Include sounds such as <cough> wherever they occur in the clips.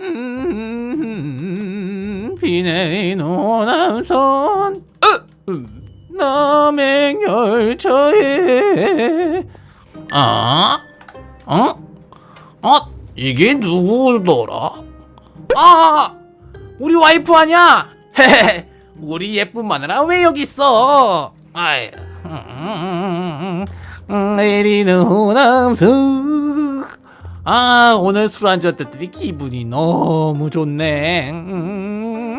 음, 비 내린 호남선 어, 음, 남행열차에 아? 어? 어? 이게 누구더라? 아! 우리 와이프 아니야? 헤헤 우리 예쁜 마누라 왜 여기 있어? 아이 음, 내리는 호남선 아 오늘 술 한잔 때더니 기분이 너무 좋네. 음,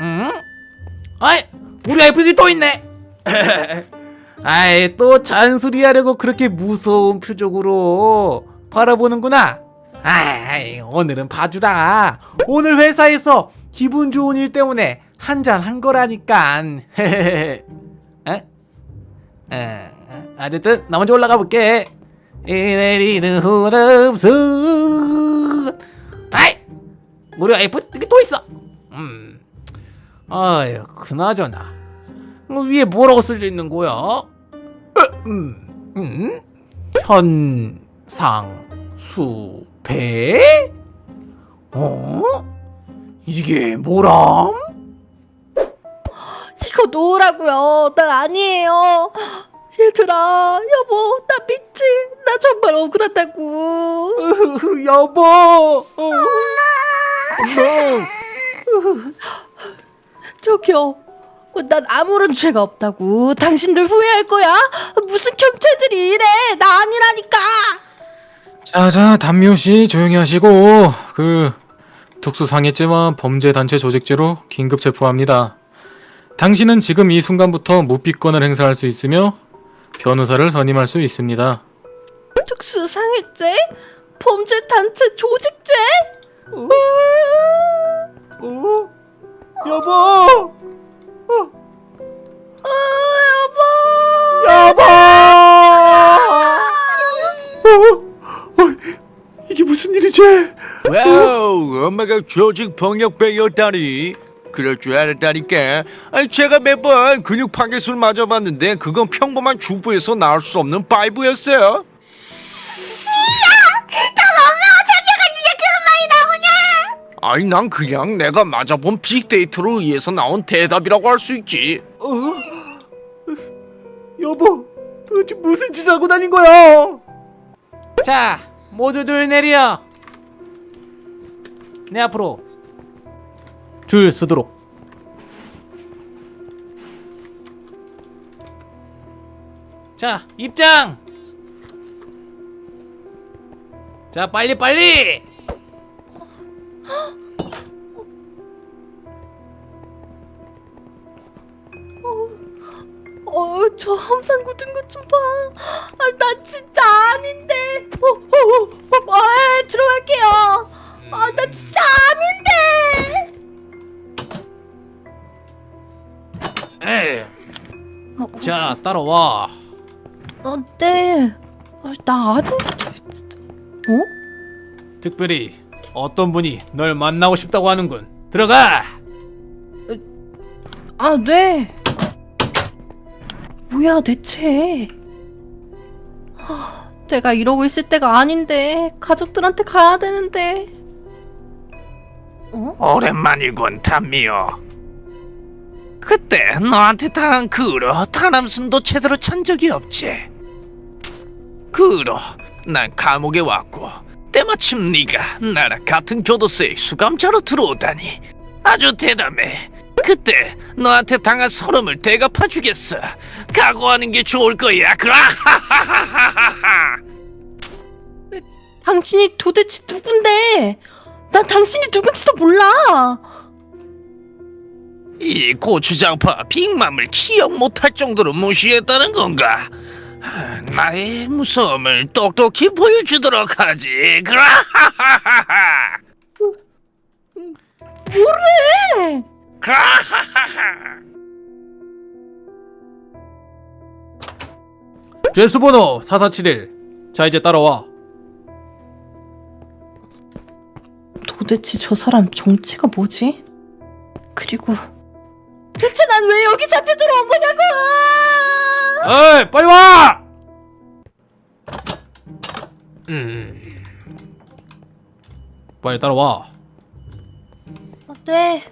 음? 아이 우리 와이프 여기 또 있네. <laughs> 아이 또 잔소리 하려고 그렇게 무서운 표정으로 바라보는구나. 아이 오늘은 봐주라. 오늘 회사에서 기분 좋은 일 때문에 한 잔 한 거라니깐 <laughs> 에? 에, 어쨌든 나 먼저 올라가 볼게 이 내리는 호남선 아이 우리 와이프 여기 또 있어. 음. 아유 그나저나. 어, 위에 뭐라고 써져 있는 거야? 어, 음, 음? 현상수배? 어? 이게 뭐람? 이거 놓으라고요. 난 아니에요. 얘들아, 여보, 나 믿지? 나 정말 억울하다고. 으흐흐, <laughs> 여보 어. 저기요. 어, 난 아무런 죄가 없다고. 당신들 후회할 거야? 무슨 경찰들이 이래? 나 아니라니까. 자자 담미호 씨 조용히 하시고 그 특수상해죄와 범죄단체 조직죄로 긴급 체포합니다. 당신은 지금 이 순간부터 무비권을 행사할 수 있으며 변호사를 선임할 수 있습니다. 특수상해죄? 범죄 단체 조직죄? 어? 어? 여보 어, 여보. 여보 어? 어? 이게 무슨 일이지 wow, 엄마가 조직폭력배였다니. 그럴 줄 알았다니까. 아니 제가 매번 근육 파괴술 맞아봤는데 그건 평범한 주부에서 나올 수 없는 vibe였어요. 아니 난 그냥 내가 맞아본 빅데이터로 의해서 나온 대답이라고 할 수 있지. 어? 여보 도대체 무슨 짓을 하고 다닌 거야 자 모두들 내려 내 앞으로 줄 서도록 자 입장 자 빨리 빨리 어, 저 함상 굳은 것좀 봐. 아, 나 진짜 아닌데. 어, 어, 어, 어, 에, 들어갈게요. 아, 나 진짜 아닌데. 에이 어, 자 따라와 어, 네. 아, 나. 진짜. 어? 특별히 어떤 분이 널 만나고 싶다고 하는군 들어가 아, 네. 뭐야, 대체. 하, 내가 이러고 있을 때가 아닌데. 가족들한테 가야 되는데. 어? 오랜만이군 담미요. 그때 너한테 당한 그 후로 타남순도 제대로 찬 적이 없지. 그 후로 난 감옥에 왔고 때마침 네가 나랑 같은 교도소에 수감자로 들어오다니 아주 대담해. 그때 너한테 당한 서름을 대갚아 주겠어. 각오하는 게 좋을 거야. 그라하하하하하. 당신이 도대체 누군데? 난 당신이 누군지도 몰라. 이 고추장파 빅맘을 기억 못할 정도로 무시했다는 건가? 아, 나의 무서움을 똑똑히 보여주도록 하지. 그라하하하하. 뭐래? 그라하하하. 죄수 번호 4471 자 이제 따라와 도대체 저 사람 정체가 뭐지? 그리고 대체 난 왜 여기 잡혀 들어온 거냐고! 에이 빨리 와! 음. 빨리 따라와. 아, 네.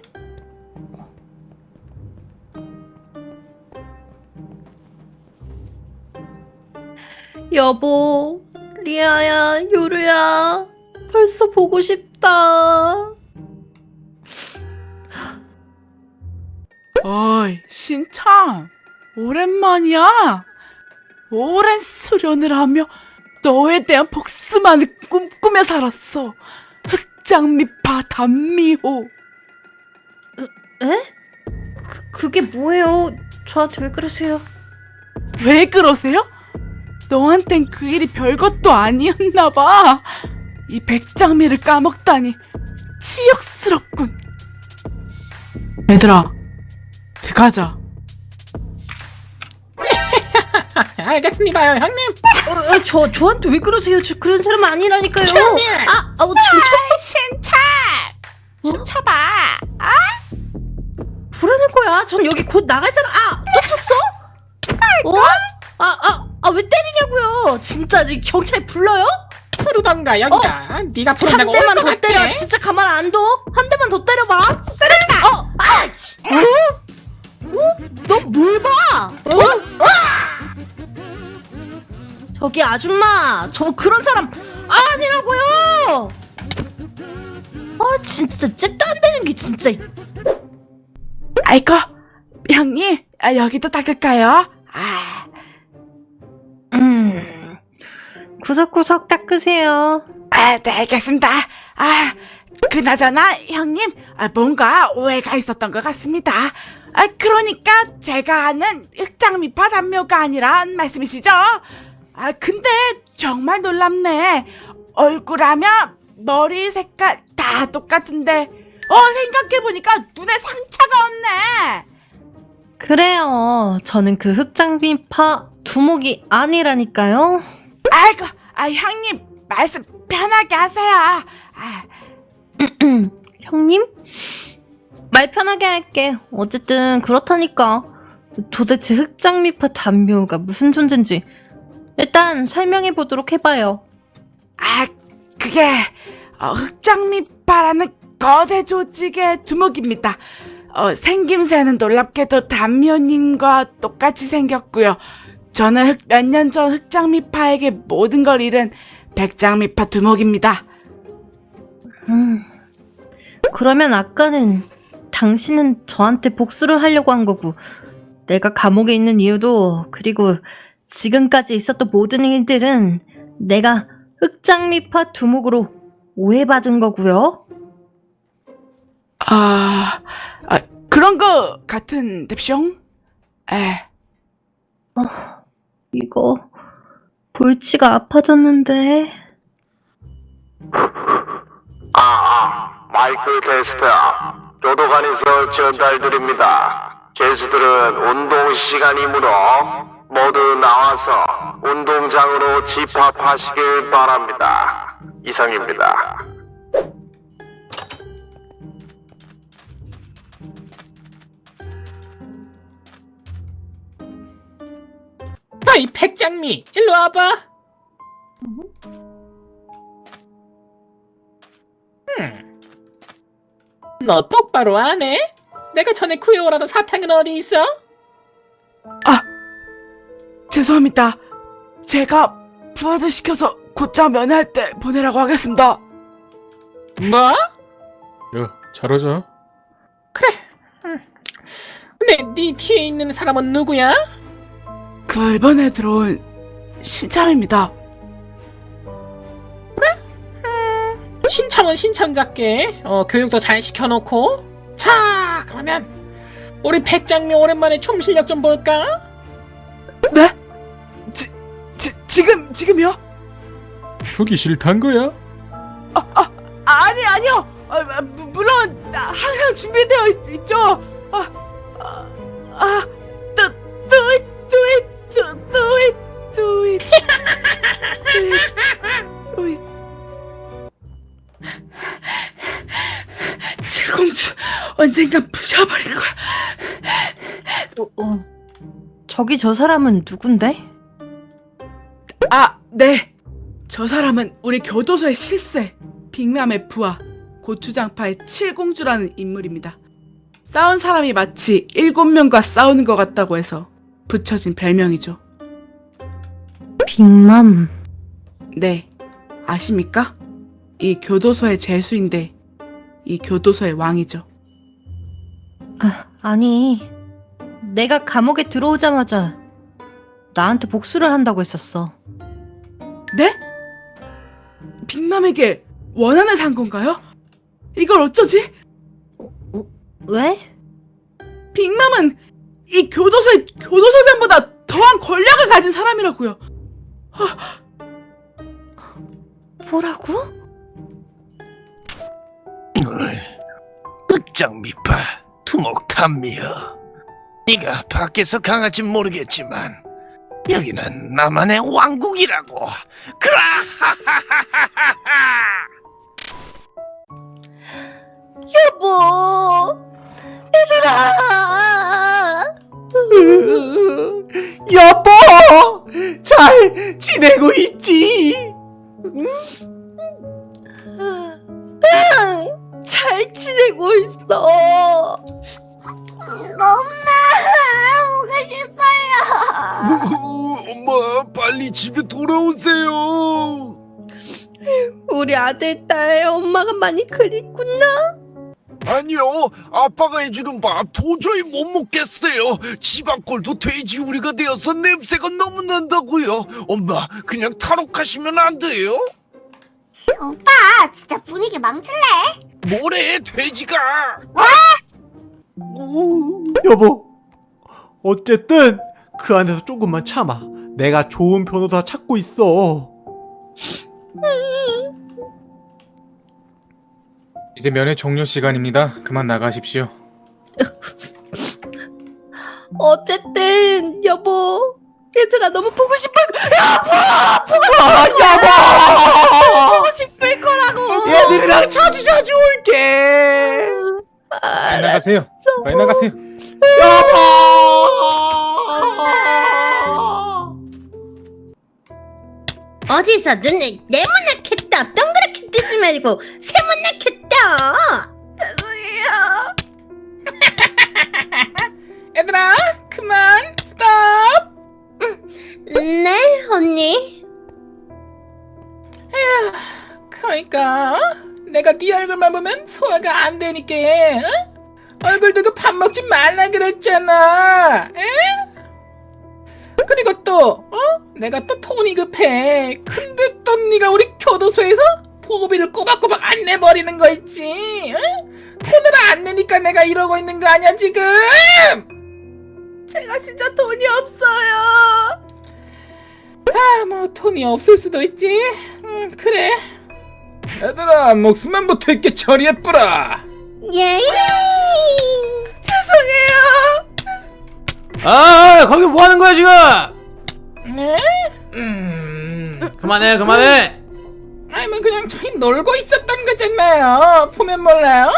여보, 리아야, 요루야, 벌써 보고 싶다. 어이, 신창. 오랜만이야. 오랜 수련을 하며 너에 대한 복수만을 꿈꾸며 살았어. 흑장미파 단미호. 에? 그, 그게 뭐예요? 저한테 왜 그러세요? 왜 그러세요? 너한텐 그 일이 별것도 아니었나 봐. 이 백장미를 까먹다니 치욕스럽군. 얘들아, 가자. <laughs> 알겠습니다요, 형님. 어, 어, 저, 저한테 왜 그러세요? 저 그런 사람 아니라니까요. 아, 아우, 지금 쳤어. 신차! 춤춰봐. 뭐라는 거야? 전 여기 곧 나가잖아. 아, 또 쳤어? 어? 아, 아, 아, 왜 때리냐고요? 진짜 경찰 불러요? 부르던가 여기다. 네가 한 부른다고 대만 올것 더 같아. 때려. 진짜 가만 안 둬. 한 대만 더 때려봐. 그러니까. 어, 아, 씨. 어? 어? 너뭘 봐? 어? 저기 아줌마, 저 그런 사람 아니라고요. 아, 진짜 잽도 안 되는 게 진짜. 아이고, 형님, 아, 여기도 닦을까요? 아, 음, 구석구석 닦으세요. 아, 네, 알겠습니다. 아, 그나저나, 형님, 아, 뭔가 오해가 있었던 것 같습니다. 아, 그러니까 제가 아는 흑장미파 단묘가 아니란 말씀이시죠? 아, 근데 정말 놀랍네. 얼굴하며 머리 색깔 다 똑같은데, 어, 생각해보니까 눈에 상처가 없네. 그래요. 저는 그 흑장비파 두목이 아니라니까요. 아이고, 아, 형님, 말씀 편하게 하세요. 아, <clears throat> 형님? 말 편하게 할게. 어쨌든 그렇다니까. 도대체 흑장미파 단묘가 무슨 존재인지 일단 설명해 보도록 해봐요. 아, 그게 어, 흑장미파라는 거대 조직의 두목입니다. 어, 생김새는 놀랍게도 단면님과 똑같이 생겼고요. 저는 몇 년 전 흑장미파에게 모든 걸 잃은 백장미파 두목입니다. 음. 그러면 아까는 당신은 저한테 복수를 하려고 한 거고 내가 감옥에 있는 이유도 그리고 지금까지 있었던 모든 일들은 내가 흑장미파 두목으로 오해받은 거고요. 아, 아 그런 거 같은 뎁숑? 에, 이거 볼치가 아파졌는데 아, 아, 마이크 테스트. 교 도관에서 전달드립니다. 죄수들은 운동 시간이므로 모두 나와서 운동장으로 집합하시길 바랍니다. 이상입니다. 아이 백장미, 일로 와봐. 너 똑바로 안 해? 내가 전에 구해오라던 사탕은 어디 있어? 죄송합니다. 제가 부하드 시켜서 곧장 면회할 때 보내라고 하겠습니다. 뭐? 야, 잘하자. 그래. 음. 근데 네 뒤에 있는 사람은 누구야? 그 이번에 들어온 신참입니다. 신청은 신청작게. 어, 교육도 잘 시켜놓고. 자, 그러면 우리 백장미 오랜만에 춤 실력 좀 볼까? 네? 지, 지, 지금 지금요? 추기 싫단 거야? 아니 아니요. 아, 아, 무- 물론 아, 항상 준비되어 있, 있죠. 아, 아, 아, do, do it, do it, do, do it, do it, do it, 언젠간 부셔버릴 거야. 어, 어. 저기 저 사람은 누군데? 아, 네. 저 사람은 우리 교도소의 실세, 빅남의 부하 고추장파의 칠공주라는 인물입니다. 싸운 사람이 마치 일곱 명과 싸우는 것 같다고 해서 붙여진 별명이죠. 빅맘. 네, 아십니까? 이 교도소의 죄수인데 이 교도소의 왕이죠. 아, 아니. 내가 감옥에 들어오자마자 나한테 복수를 한다고 했었어. 네? 빅맘에게 원한을 산 건가요? 이걸 어쩌지? 왜? 빅맘은 이 교도소의 교도소장보다 더한 권력을 가진 사람이라고요. 뭐라고? 흑장미파 투목탐미여 네가 밖에서 강할진 모르겠지만 여기는 나만의 왕국이라고 그라하하하하하 <laughs> 여보. 얘들아. <laughs> 여보! 잘 지내고 있지? 응, <laughs> 잘 지내고 있어. 엄마, 오고 싶어요. <laughs> 엄마 빨리 집에 돌아오세요 우리 아들, 딸, 엄마가 많이 그립구나. 아니요 아빠가 해주는 밥 도저히 못 먹겠어요 집 앞골도 돼지우리가 되어서 냄새가 너무 난다고요 엄마 그냥 탈옥하시면 안 돼요? 오빠 진짜 분위기 망칠래? 뭐래 돼지가 여보, 어쨌든 그 안에서 조금만 참아. 내가 좋은 변호사 찾고 있어. 이제 면회 종료 시간입니다. 그만 나가십시오. <laughs> 어쨌든 여보, 얘들아 너무 보고 싶어. 아, 여보! 보고 싶을 거라고. 얘들이랑 자주 자주 올게. 빨리 나가세요. 빨리 나가세요. 여보! 어디서 눈을 네모나게 떠 동그랗게 뜨지 말고 세모나게 떠 죄송해요. <laughs> 얘들아, 그만, 스톱. 네 언니 그러니까 내가 네 얼굴만 보면 소화가 안 되니까 어? 얼굴 두고 밥 먹지 말라 그랬잖아. 에? 그리고 또 어? 내가 또 돈이 급해. 근데 또 네가 우리 교도소에서 보호비를 꼬박꼬박 안 내버리는 거 있지. 어? 돈을 안 내니까 내가 이러고 있는 거 아니야 지금? 제가 진짜 돈이 없어요. 아, 뭐 돈이 없을 수도 있지. 음, 그래. 얘들아, 목숨만 붙어 있게 처리해뿌라. 예 죄송해요. 아, 거기 뭐 하는 거야, 지금? 네? 음. 그만해, 그만해. 아니 뭐 그냥 저희 놀고 있었던 거잖아요. 보면 몰라요?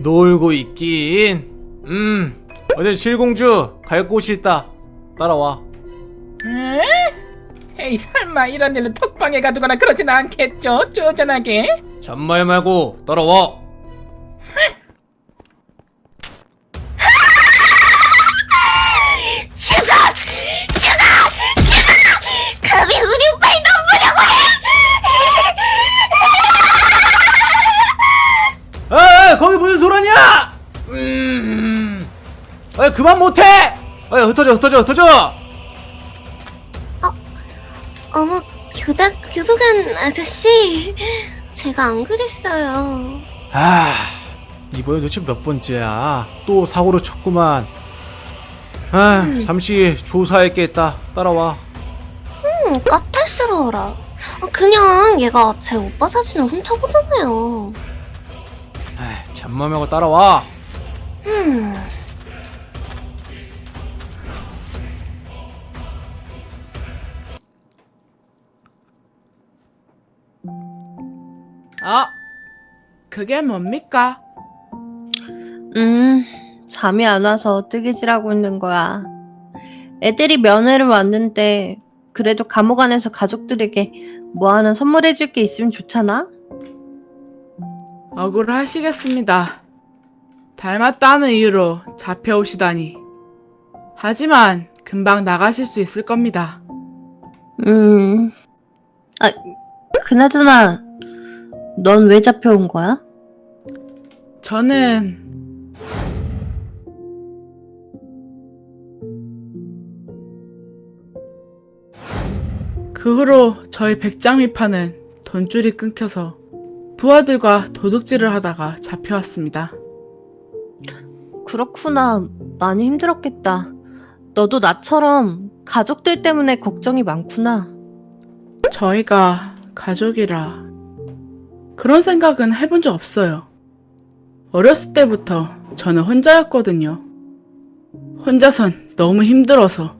놀고 있긴. 음, 어디 실공주 갈 곳이 있다. 따라와. 네? 에이 설마 이런 일로 톡방에 가두거나 그러진 않겠죠? 쪼잔하게. 잔말 말고 따라와. 감히 우리 오빠를 넘보려고 해 에이, 거기 무슨 소란이야? 음, 아, 그만 못해. 아, 흩어져, 흩어져, 흩어져. 어머 교다 교도관 아저씨 제가 안 그랬어요 아, 이번에 도대체 몇 번째야? 또 사고를 쳤구만. 아, 잠시 조사할 게 있다. 따라와. 음 까탈스러워라 아, 그냥 얘가 제 오빠 사진을 훔쳐보잖아요 아, 잠만 하고 따라와. 음 아, 그게 뭡니까? 음, 잠이 안 와서 뜨개질하고 있는 거야. 애들이 면회를 왔는데 그래도 감옥 안에서 가족들에게 뭐 하나 선물해줄 게 있으면 좋잖아. 억울하시겠습니다. 닮았다는 이유로 잡혀오시다니. 하지만 금방 나가실 수 있을 겁니다. 음. 아, 그나저나 넌 왜 잡혀온 거야? 저는 그 후로 저희 백장미파는 돈줄이 끊겨서 부하들과 도둑질을 하다가 잡혀왔습니다. 그렇구나. 많이 힘들었겠다. 너도 나처럼 가족들 때문에 걱정이 많구나. 저희가 가족이라 그런 생각은 해본 적 없어요. 어렸을 때부터 저는 혼자였거든요. 혼자선 너무 힘들어서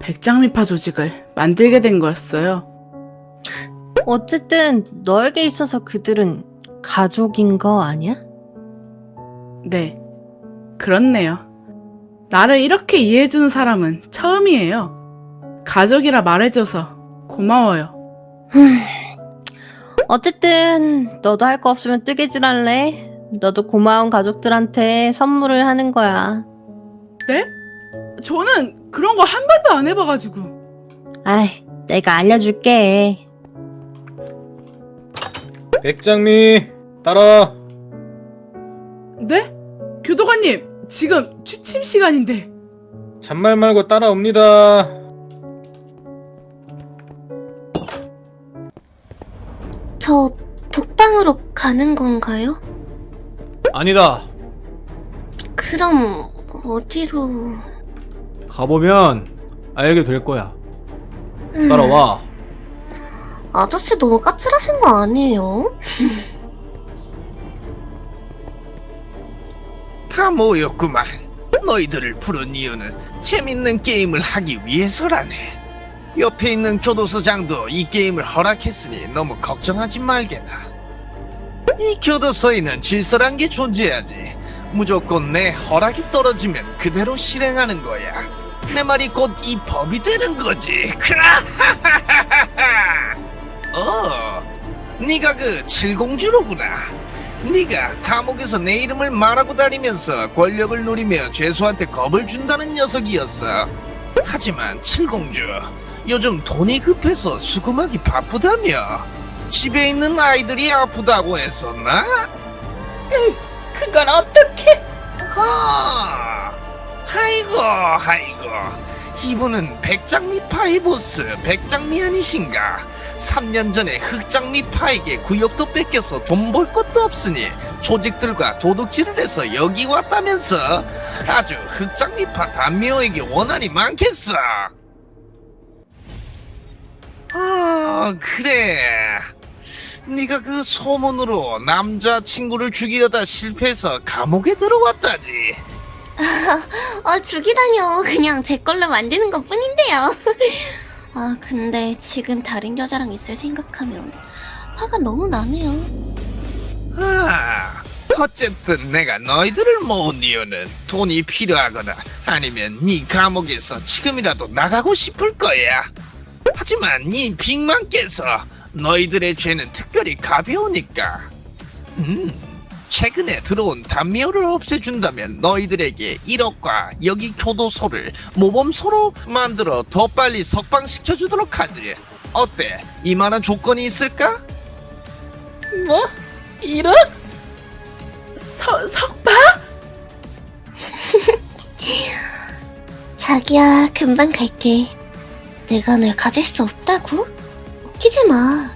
백장미파 조직을 만들게 된 거였어요. 어쨌든 너에게 있어서 그들은 가족인 거 아니야? 네, 그렇네요. 나를 이렇게 이해해주는 사람은 처음이에요. 가족이라 말해줘서 고마워요. 어쨌든 너도 할 거 없으면 뜨개질 할래? 너도 고마운 가족들한테 선물을 하는 거야. 저는 그런 거 한 번도 안 해봐가지고. 아이, 내가 알려줄게. 백장미 따라. 네? 교도관님, 지금 취침 시간인데. 잔말 말고 따라옵니다. 저 독방으로 가는 건가요? 아니다. 그럼 어디로... 가보면 알게 될 거야. 음, 따라와. 아저씨 너무 까칠하신 거 아니에요? <laughs> 다 모였구만. 너희들을 부른 이유는 재밌는 게임을 하기 위해서라네. 옆에 있는 교도소장도 이 게임을 허락했으니 너무 걱정하지 말게나. 이 교도소에는 질서란 게 존재하지. 무조건 내 허락이 떨어지면 그대로 실행하는 거야. 내 말이 곧 이 법이 되는 거지. 그라. <laughs> 어, 네가 그 칠공주로구나. 네가 감옥에서 내 이름을 말하고 다니면서 권력을 누리며 죄수한테 겁을 준다는 녀석이었어. 하지만 칠공주, 요즘 돈이 급해서 수금하기 바쁘다며. 집에 있는 아이들이 아프다고 했었나? 그걸 어떻게... 아, 아이고, 아이고. 이분은 백장미 파이 보스 백장미 아니신가? 3년 전에 흑장미 파에게 구역도 뺏겨서 돈 벌 것도 없으니 조직들과 도둑질을 해서 여기 왔다면서 아주 흑장미 파 단묘에게 원한이 많겠어. 아 그래. 네가 그 소문으로 남자 친구를 죽이려다 실패해서 감옥에 들어왔다지. 아 죽이다뇨 그냥 제 걸로 만드는 것 뿐인데요 아 근데 지금 다른 여자랑 있을 생각하면 화가 너무 나네요 아, 어쨌든 내가 너희들을 모은 이유는 돈이 필요하거나 아니면 네 감옥에서 지금이라도 나가고 싶을 거야. 하지만 네 빅만 깨서 너희들의 죄는 특별히 가벼우니까. 음, 최근에 들어온 단미호를 없애준다면 너희들에게 1억과 여기 교도소를 모범소로 만들어 더 빨리 석방시켜주도록 하지. 어때? 이만한 조건이 있을까? 뭐? 이런? 서, 석방? <laughs> 자기야 금방 갈게 내가 널 가질 수 없다고? 웃기지 마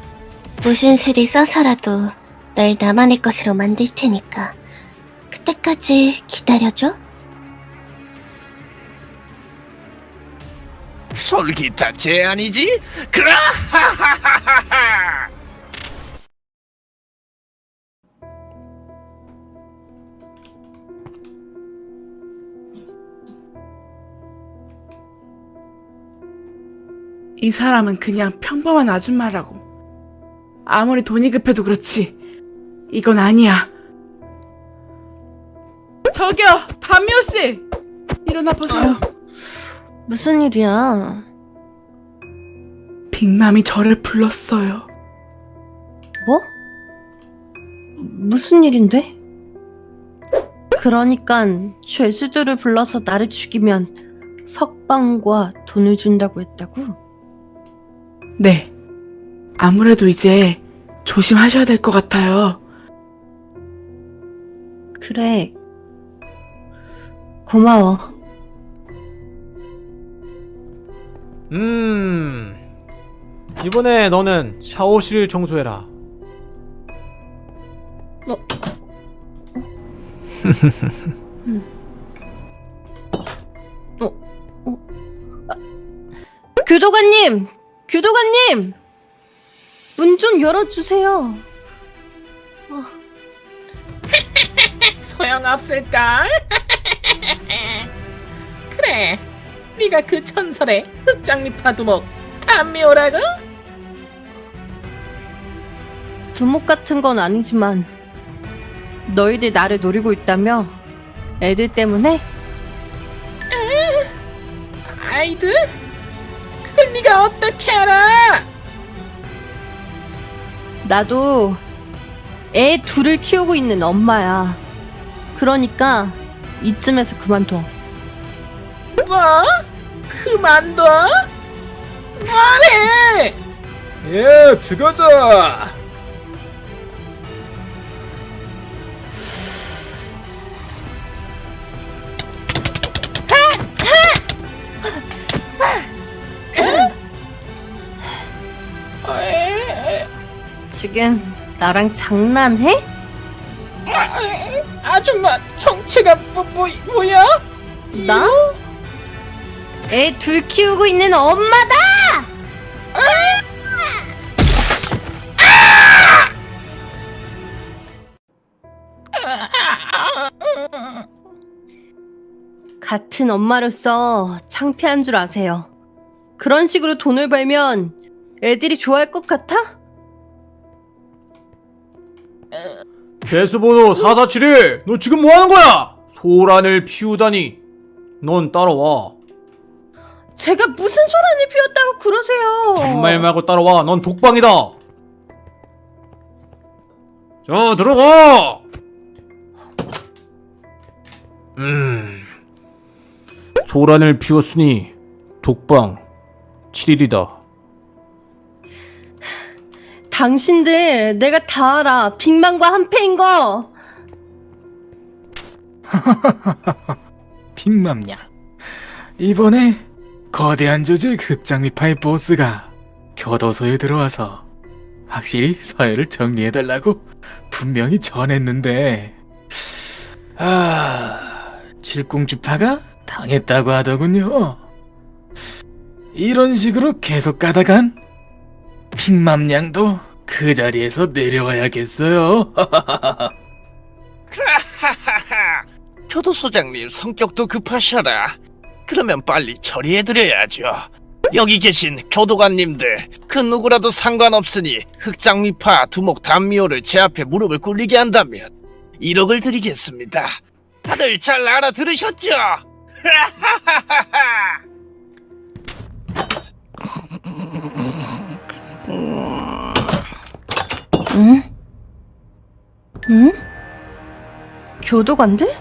무슨 수를 써서라도 널 나만의 것으로 만들 테니까 그때까지 기다려줘 솔깃한 제안이지? 그라 하하하하! 이 사람은 그냥 평범한 아줌마라고. 아무리 돈이 급해도 그렇지. 이건 아니야. 저기요, 담미호 씨! 일어나 보세요. 무슨 일이야? 빅맘이 저를 불렀어요. 뭐? 무슨 일인데? 그러니깐 죄수들을 불러서 나를 죽이면 석방과 돈을 준다고 했다고? 네. 아무래도 이제 조심하셔야 될 것 같아요. 그래. 고마워. 음. 이번에 너는 샤워실 청소해라. 어? <laughs> 어? 어? 아, 교도관님! 교도관님! 문 좀 열어주세요. <laughs> 소용없을걸? <laughs> 그래, 네가 그 전설의 흑장미 파 두목 담미오라고? 두목 같은 건 아니지만 너희들 나를 노리고 있다며? 애들 때문에? 아이들? 네가 어떻게 알아? 나도 애 둘을 키우고 있는 엄마야. 그러니까 이쯤에서 그만둬. 뭐? 그만둬? 뭐래? 예, 들어가 지금 나랑 장난해? 아줌마 정체가 뭐, 뭐, 뭐야? 나? 애 둘 키우고 있는 엄마다! 같은 엄마로서 창피한 줄 아세요. 그런 식으로 돈을 벌면 애들이 좋아할 것 같아? 개수번호 4471! 너 지금 뭐 하는 거야? 소란을 피우다니. 넌 따라와. 제가 무슨 소란을 피웠다고 그러세요? 정말 말고 따라와. 넌 독방이다. 자, 들어가! 음. 소란을 피웠으니 독방 7일이다. 당신들 내가 다 알아. 빅만과 한패인 거. <laughs> 빅맘냐. 이번에 거대한 조직 흑장미파의 보스가 교도소에 들어와서 확실히 서해를 정리해달라고 분명히 전했는데 아 칠공주파가 당했다고 하더군요. 이런 식으로 계속 가다간 빅맘냥도 그 자리에서 내려와야겠어요. <laughs> 하하하. 교도 소장님 성격도 급하셔라. 그러면 빨리 처리해드려야죠. 여기 계신 교도관님들 그 누구라도 상관없으니 흑장미파 두목 단미호를 제 앞에 무릎을 꿇리게 한다면 1억을 드리겠습니다. 다들 잘 알아들으셨죠? <laughs> 하하하하. 응? 응? 교도관들?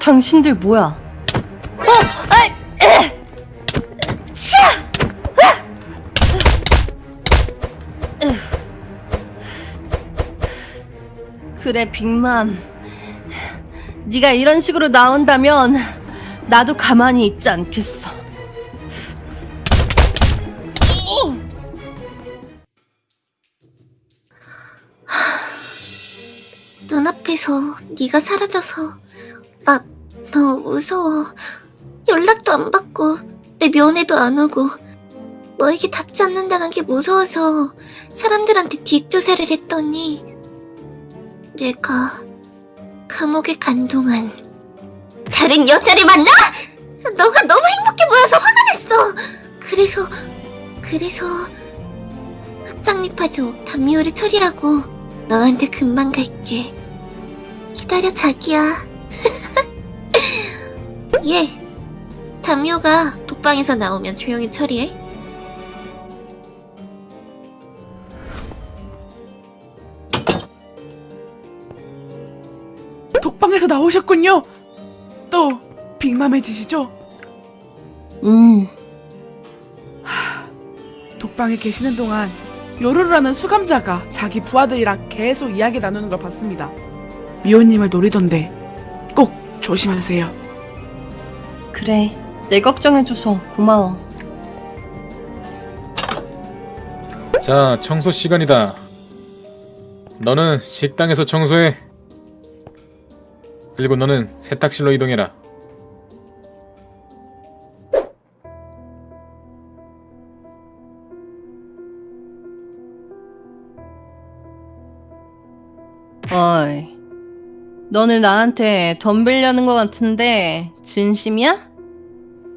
당신들 뭐야? 어! 아이! 에! 차! 아! 으. 그래 빅맘 네가 이런 식으로 나온다면 나도 가만히 있지 않겠어 눈앞에서 네가 사라져서 나 너무 무서워. 연락도 안 받고 내 면회도 안 오고 너에게 닿지 않는다는 게 무서워서 사람들한테 뒷조사를 했더니 내가 감옥에 간 동안 다른 여자를 만나? 너가 너무 행복해 보여서 화가 났어. 그래서 그래서 흑장미파도 담미호를 처리하고 너한테 금방 갈게. 기다려 자기야. <laughs> 예. 담요가 독방에서 나오면 조용히 처리해. 독방에서 나오셨군요. 또 빅맘해지시죠? 음, 독방에 계시는 동안 요루루라는 수감자가 자기 부하들이랑 계속 이야기 나누는 걸 봤습니다. 미호님을 노리던데 꼭 조심하세요. 그래. 내 걱정해줘서 고마워. 자, 청소 시간이다. 너는 식당에서 청소해. 그리고 너는 세탁실로 이동해라. 어이. 너는 나한테 덤빌려는 것 같은데 진심이야?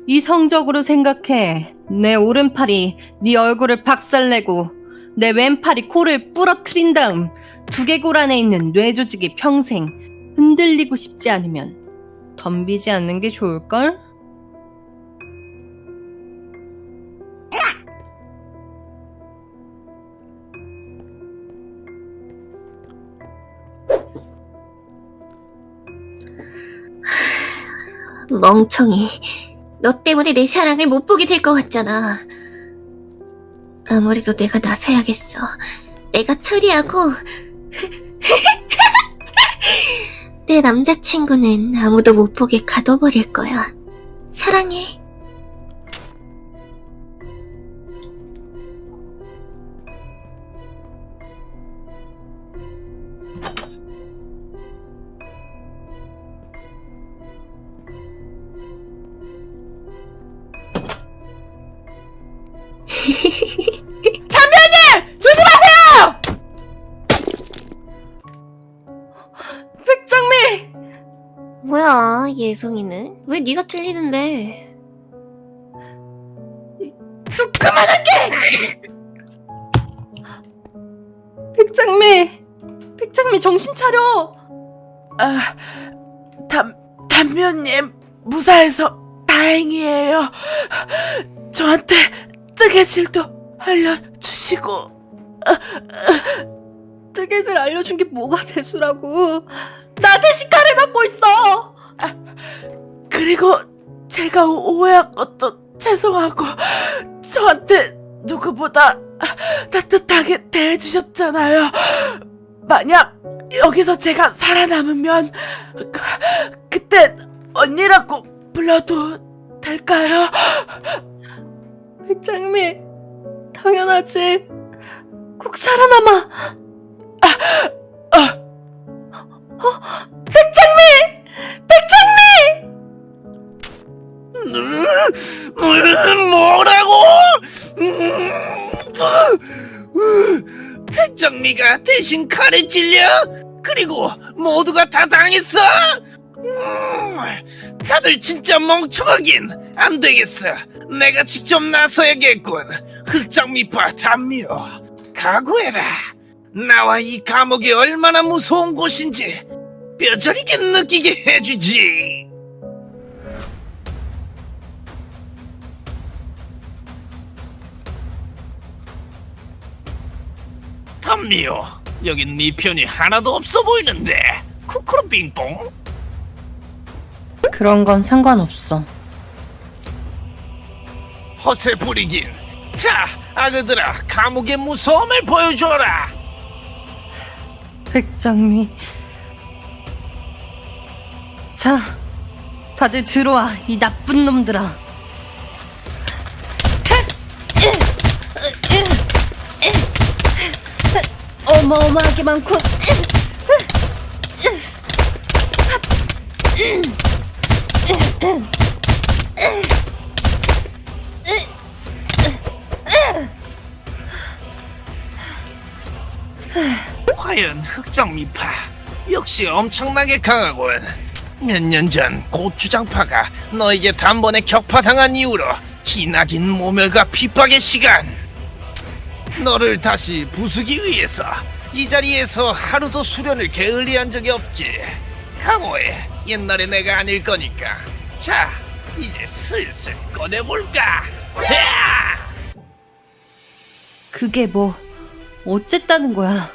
이성적으로 생각해. 내 오른팔이 네 얼굴을 박살내고 내 왼팔이 코를 부러뜨린 다음 두개골 안에 있는 뇌 조직이 평생 흔들리고 싶지 않으면 덤비지 않는 게 좋을걸? 멍청이. 너 때문에 내 사랑을 못 보게 될 것 같잖아. 아무래도 내가 나서야겠어. 내가 처리하고. <laughs> 내 남자친구는 아무도 못 보게 가둬버릴 거야. 사랑해. 예송이는? 왜 네가 틀리는데? 좀 그만할게! 백장미! 백장미 정신 차려! 아, 담 담면님 무사해서 다행이에요. 저한테 뜨개질도 알려주시고 뜨개질 알려준 게 뭐가 대수라고 나 대신 칼을 받고 있어 그리고 제가 오해한 것도 죄송하고 저한테 누구보다 따뜻하게 대해주셨잖아요. 만약 여기서 제가 살아남으면 그, 그때 언니라고 불러도 될까요? 백장미 당연하지 꼭 살아남아 아, 백장 뭐라고? 음, 백정미가 대신 칼에 찔려? 그리고 모두가 다 당했어? 음, 다들 진짜 멍청하긴 안 되겠어. 내가 직접 나서야겠군. 흑장미파 담요, 각오해라. 나와 이 감옥이 얼마나 무서운 곳인지 뼈저리게 느끼게 해주지. 담미요, 여긴 네 편이 하나도 없어 보이는데. 쿠쿠루 빙뽕? 그런 건 상관없어 허세 부리긴. 자, 아그들아, 감옥의 무서움을 보여줘라. 백장미 자 다들 들어와 이 나쁜 놈들아 어마어마하게 많군 과연 흑장미파 역시 엄청나게 강하군. 몇 년 전 고추장파가 너에게 단번에 격파당한 이후로 기나긴 모멸과 핍박의 시간. 너를 다시 부수기 위해서 이 자리에서 하루도 수련을 게을리한 적이 없지. 강호해. 옛날에 내가 아닐 거니까. 자, 이제 슬슬 꺼내볼까. 헤아! 그게 뭐 어쨌다는 거야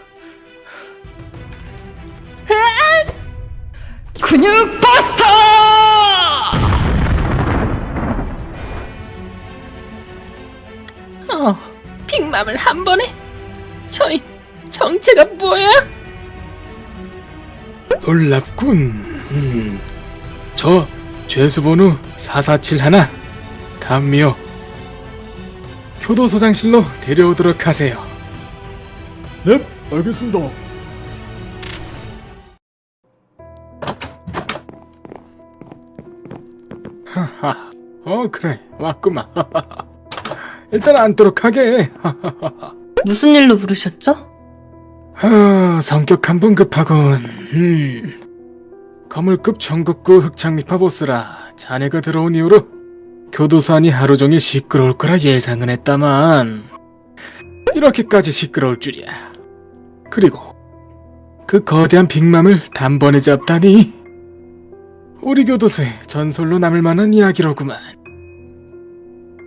근육 버스터! 어, 빅맘을 한 번에? 저희 정체가 뭐야? 놀랍군. 음. 저 죄수번호 4471 담미호 교도소장실로 데려오도록 하세요. 네, 알겠습니다. 하하. 어 그래 왔구만. <laughs> 일단 앉도록 하게. <laughs> 무슨 일로 부르셨죠? 아, 성격 한 번 급하군. 음. 거물급 전국구 흑창미파 보스라 자네가 들어온 이후로 교도소 안이 하루 종일 시끄러울 거라 예상은 했다만 이렇게까지 시끄러울 줄이야. 그리고 그 거대한 빅맘을 단번에 잡다니 우리 교도소의 전설로 남을 만한 이야기로구만.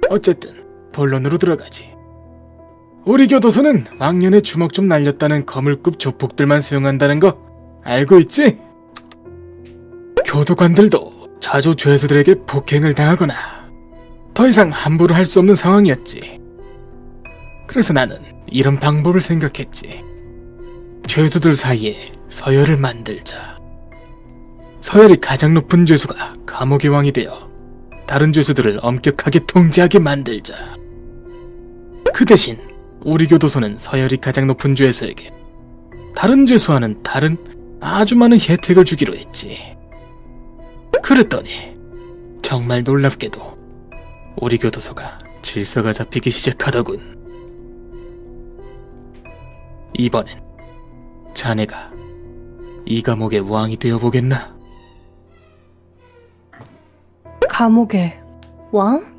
어쨌든 본론으로 들어가지. 우리 교도소는 왕년에 주먹 좀 날렸다는 거물급 조폭들만 수용한다는 거 알고 있지? 교도관들도 자주 죄수들에게 폭행을 당하거나 더 이상 함부로 할 수 없는 상황이었지. 그래서 나는 이런 방법을 생각했지. 죄수들 사이에 서열을 만들자. 서열이 가장 높은 죄수가 감옥의 왕이 되어 다른 죄수들을 엄격하게 통제하게 만들자. 그 대신 우리 교도소는 서열이 가장 높은 죄수에게 다른 죄수와는 다른 아주 많은 혜택을 주기로 했지. 그랬더니 정말 놀랍게도 우리 교도소가 질서가 잡히기 시작하더군. 이번엔 자네가 이 감옥의 왕이 되어보겠나? 감옥의 왕?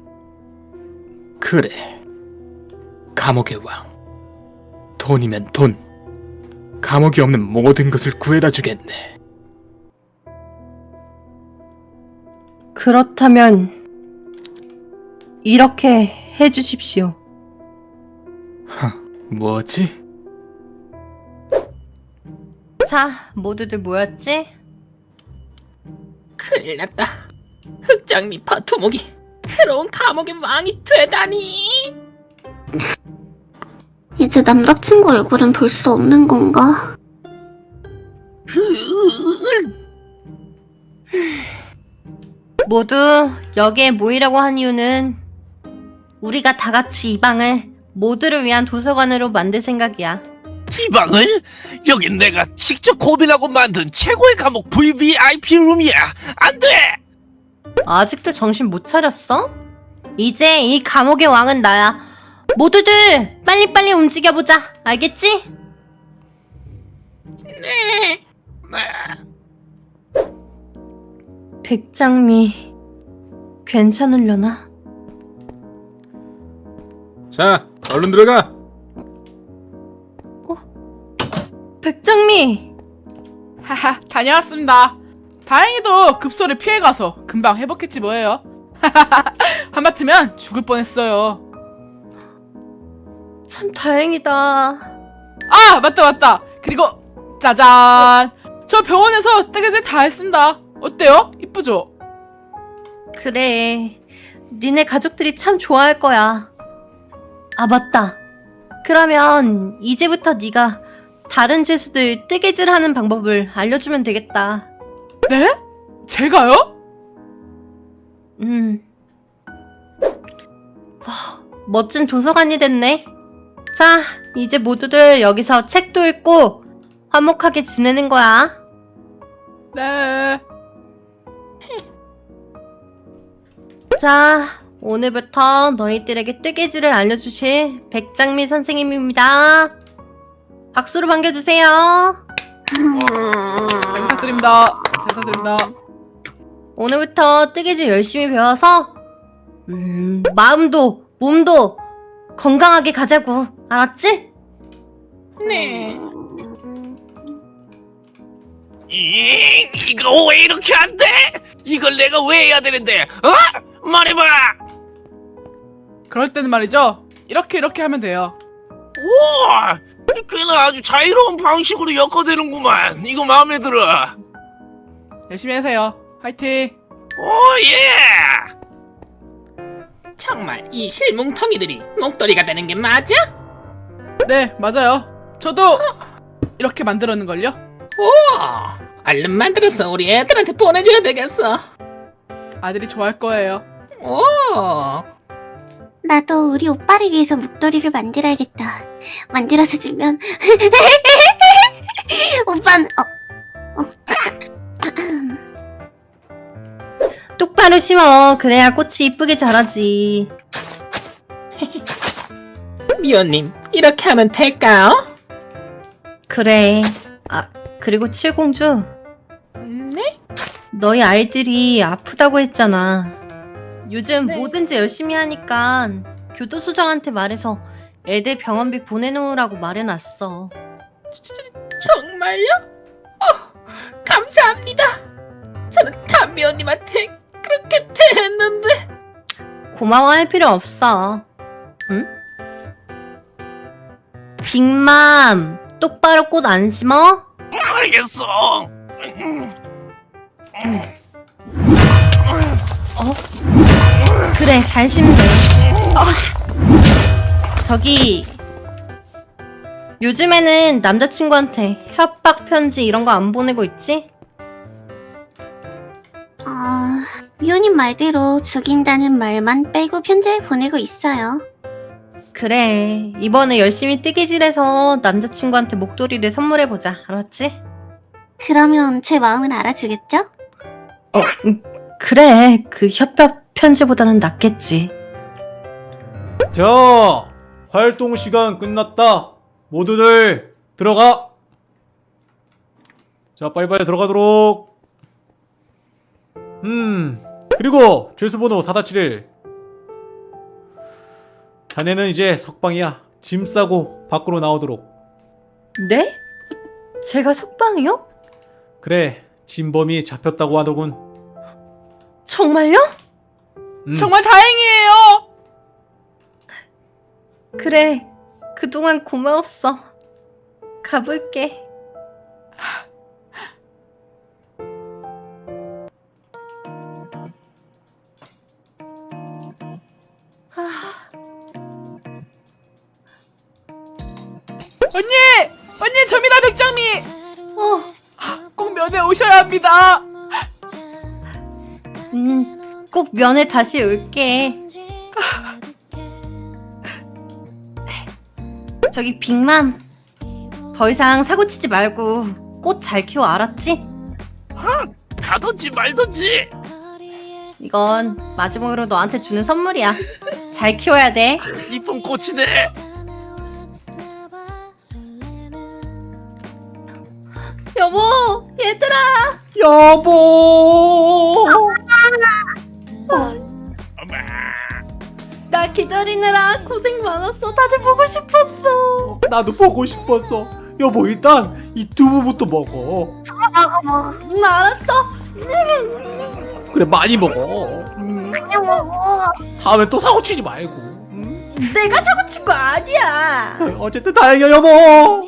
그래. 감옥의 왕. 돈이면 돈. 감옥이 없는 모든 것을 구해다 주겠네. 그렇다면 이렇게 해주십시오. 뭐지? 자, 모두들 모였지? 큰일 났다. 흑장미파 두목이 새로운 감옥의 왕이 되다니. 이제 남자친구 얼굴은 볼 수 없는 건가? 모두 여기에 모이라고 한 이유는 우리가 다 같이 이 방을 모두를 위한 도서관으로 만들 생각이야. 이 방을 여긴 내가 직접 고민하고 만든 최고의 감옥 VVIP 룸이야. 안 돼. 아직도 정신 못 차렸어? 이제 이 감옥의 왕은 나야. 모두들 빨리빨리 움직여보자. 알겠지? 네. 백장미 괜찮으려나? 자, 얼른 들어가. 백장미! 하하, 다녀왔습니다. 다행히도 급소를 피해가서 금방 회복했지 뭐예요. <laughs> 하마터면 죽을 뻔했어요. 참 다행이다. 아, 맞다, 맞다. 그리고 짜잔. 저 병원에서 뜨개질 다 했습니다. 어때요? 이쁘죠? 그래. 니네 가족들이 참 좋아할 거야. 아, 맞다. 그러면 이제부터 네가 다른 죄수들 뜨개질하는 방법을 알려주면 되겠다. 네? 제가요? 음. 와, 멋진 도서관이 됐네. 자, 이제 모두들 여기서 책도 읽고 화목하게 지내는 거야. 네. <laughs> 자, 오늘부터 너희들에게 뜨개질을 알려주실 백장미 선생님입니다. 박수로 반겨주세요. 잘 부탁드립니다. 잘 부탁드립니다. 오늘부터 뜨개질 열심히 배워서 음, 마음도 몸도 건강하게 가자고. 알았지? 네. 이, 이거 왜 이렇게 안 돼? 이걸 내가 왜 해야 되는데? 어? 말해봐. 그럴 때는 말이죠. 이렇게 이렇게 하면 돼요. 우와, 꽤나 아주 자유로운 방식으로 엮어대는구만. 이거 마음에 들어. 열심히 하세요. 화이팅. 오 예! 정말 이 실뭉텅이들이 목도리가 되는 게 맞아? 네, 맞아요. 저도 이렇게 만들었는 걸요. 오, 얼른 만들어서 우리 애들한테 보내줘야 되겠어. 아들이 좋아할 거예요. 오, 나도 우리 오빠를 위해서 목도리를 만들어야겠다. 만들어서 주면 <laughs> 오빠는 어, 어. <laughs> 똑바로 심어. 그래야 꽃이 이쁘게 자라지. 미호님 이렇게 하면 될까요? 그래. 아, 그리고 칠공주. 네? 너희 아이들이 아프다고 했잖아. 요즘 네. 뭐든지 열심히 하니까 교도소장한테 말해서 애들 병원비 보내놓으라고 말해놨어. 정말요? 어, 감사합니다. 저는 담미호님한테 그렇게 대했는데. 고마워할 필요 없어. 응? 빅맘, 똑바로 꽃 안 심어? 알겠어. 그래, 잘 심네. 저기, 요즘에는 남자친구한테 협박 편지 이런 거 안 보내고 있지? 어, 미호님 말대로 죽인다는 말만 빼고 편지를 보내고 있어요. 그래, 이번에 열심히 뜨개질해서 남자친구한테 목도리를 선물해보자. 알았지? 그러면 제 마음은 알아주겠죠? 어, 음, 그래, 그 협박 편지보다는 낫겠지. 자, 활동 시간 끝났다. 모두들 들어가. 자, 빨리빨리 들어가도록. 음, 그리고 죄수번호 4-7일. 자네는 이제 석방이야. 짐 싸고 밖으로 나오도록. 네? 제가 석방이요? 그래, 진범이 잡혔다고 하더군. 정말요? 음, 정말 다행이에요. 그래, 그동안 고마웠어. 가볼게. 언니, 언니 접니다 백장미. 어, 꼭 면회 오셔야 합니다. 음, 꼭 면회 다시 올게. 저기 빅맘, 더 이상 사고 치지 말고 꽃 잘 키워 알았지? 가든지 말든지. 이건 마지막으로 너한테 주는 선물이야. 잘 키워야 돼. <laughs> 이쁜 꽃이네. 여보, 얘들아. 여보! 엄마. 나 기다리느라 고생 많았어. 다들 보고 싶었어. 나도 보고 싶었어. 여보, 일단 이 두부부터 먹어. 먹어 먹어. 응, 알았어. 그래, 많이 먹어. 음, 그냥 먹어. 다음에 또 사고 치지 말고. 음. 내가 사고 친 거 아니야. <laughs> 어쨌든 다행이야, 여보. 음.